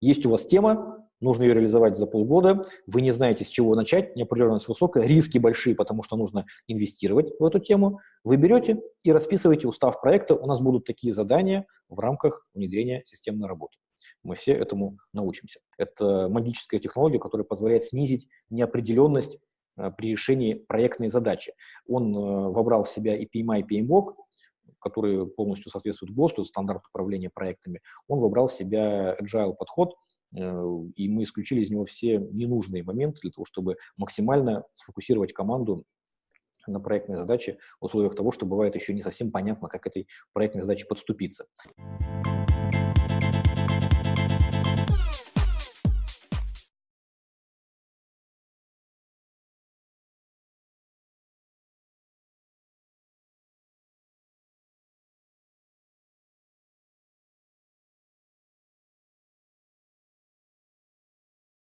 Есть у вас тема, нужно ее реализовать за полгода, вы не знаете, с чего начать, неопределенность высокая, риски большие, потому что нужно инвестировать в эту тему, вы берете и расписываете устав проекта, у нас будут такие задания в рамках внедрения системной работы. Мы все этому научимся. Это магическая технология, которая позволяет снизить неопределенность э, при решении проектной задачи. Он э, вобрал в себя и PMI, и PMBOK, которые полностью соответствуют ГОСТу, стандарту управления проектами. Он вобрал в себя agile подход, э, и мы исключили из него все ненужные моменты для того, чтобы максимально сфокусировать команду на проектной задаче в условиях того, что бывает еще не совсем понятно, как этой проектной задаче подступиться.